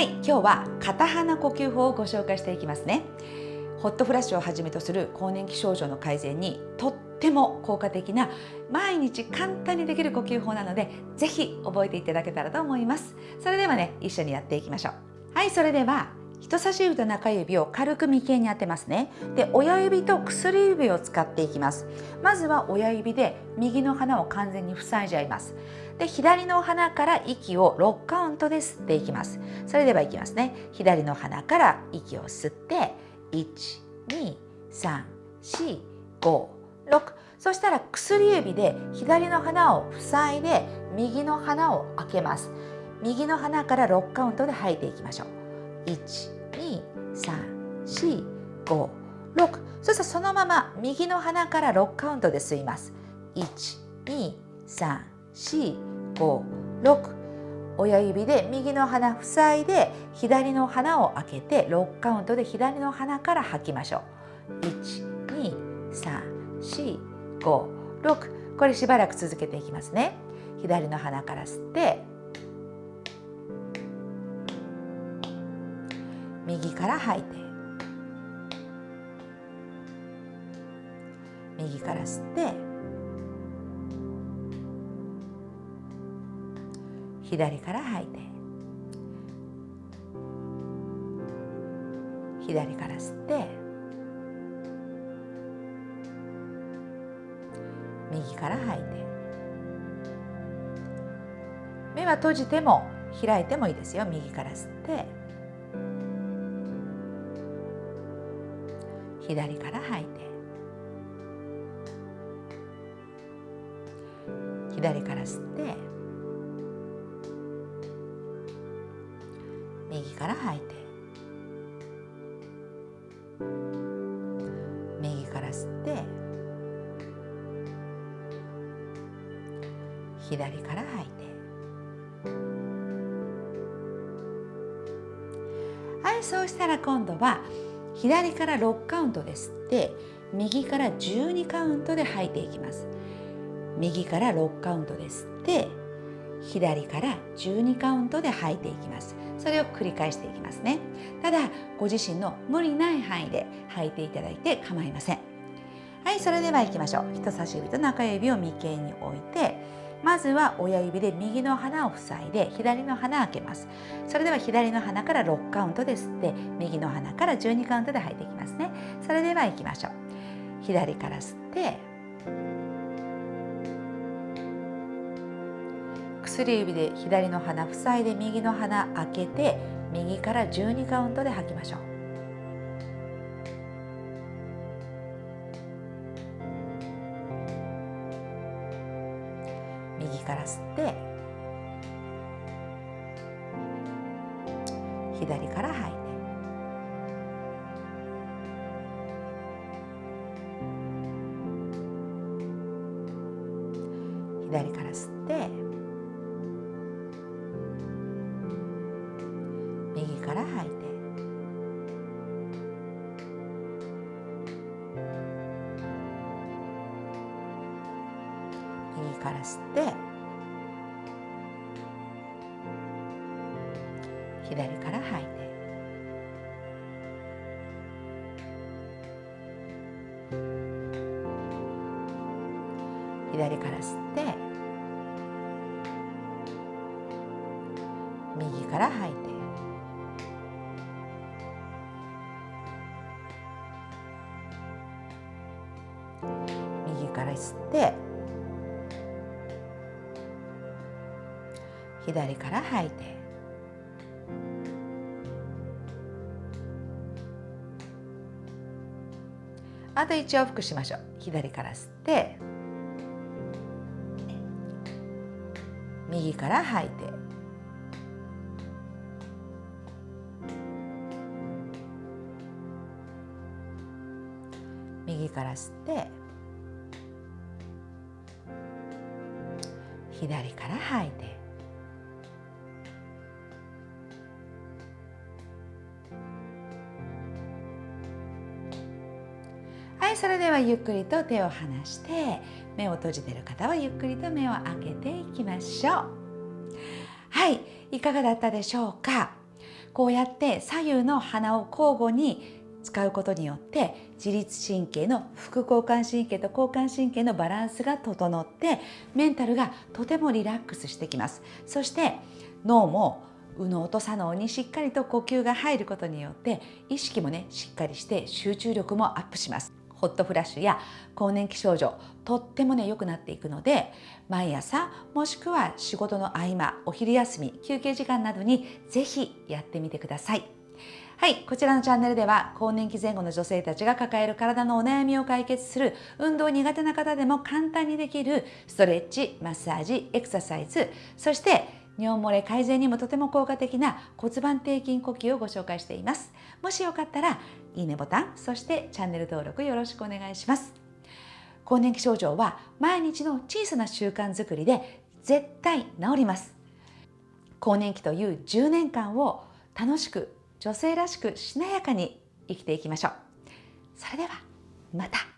はい今日は片鼻呼吸法をご紹介していきますね。ホットフラッシュをはじめとする更年期症状の改善にとっても効果的な毎日簡単にできる呼吸法なのでぜひ覚えていただけたらと思います。それではね一緒にやっていきましょう。はいそれでは人差し指と中指を軽く眉間に当てますね。で親指と薬指を使っていきます。まずは親指で右の鼻を完全に塞いじゃいます。で左の鼻から息を6カウントで吸っていきます。それではいきますね。左の鼻から息を吸って12345 6そしたら薬指で左の鼻を塞いで右の鼻を開けます。右の鼻から6カウントで吐いていきましょう。12345そしてそのまま右の鼻から6カウントで吸います。12345親指で右の鼻塞いで左の鼻を開けて6カウントで左の鼻から吐きましょう。12345 6これしばらく続けていきますね。左の鼻から吸って右から吐いて。右から吸って。左から吐いて。左から吸って。右から吐いて。目は閉じても開いてもいいですよ。右から吸って。左から吐いて。左から吸って。右から吐いて。右から吸って。左から吐いて。はいそうしたら今度は左から6カウントで吸って右から12カウントで吐いていきます。右から6カウントで吸って左から12カウントで吐いていきます。それを繰り返していきますね。ただご自身の無理ない範囲で吐いていただいて構いません。はいそれでは行きましょう。人差し指と中指を眉間に置いてまずは親指で右の鼻を塞いで左の鼻開けます。それでは左の鼻から6カウントで吸って右の鼻から12カウントで吐いていきますね。それでは行きましょう。左から吸って薬指で左の鼻塞いで右の鼻開けて右から12カウントで吐きましょう。右から吸って左から吐いて。左から吸って右から吐いて。右から吸って左から吐いて左から吸って。右から吐いて。右から吸って。左から吐いて。あと1往復しましょう。左から吸って右から吐いて。右から吸って左から吐いて。はいそれではゆっくりと手を離して目を閉じている方はゆっくりと目を開けていきましょう。はいいかがだったでしょうか？こうやって左右の鼻を交互に使うことによって自律神経の副交感神経と交感神経のバランスが整ってメンタルがとてもリラックスしてきます。そして脳も右脳と左脳にしっかりと呼吸が入ることによって意識もねしっかりして集中力もアップします。ホットフラッシュや更年期症状とってもね良くなっていくので毎朝もしくは仕事の合間お昼休み休憩時間などにぜひやってみてください。はい、こちらのチャンネルでは更年期前後の女性たちが抱える体のお悩みを解決する運動苦手な方でも簡単にできるストレッチ、マッサージ、エクササイズそして尿漏れ改善にもとても効果的な骨盤底筋呼吸をご紹介しています。もしよかったらいいねボタン、そしてチャンネル登録よろしくお願いします。更年期症状は毎日の小さな習慣づくりで絶対治ります。更年期という10年間を楽しく女性らしくしなやかに生きていきましょう。それではまた。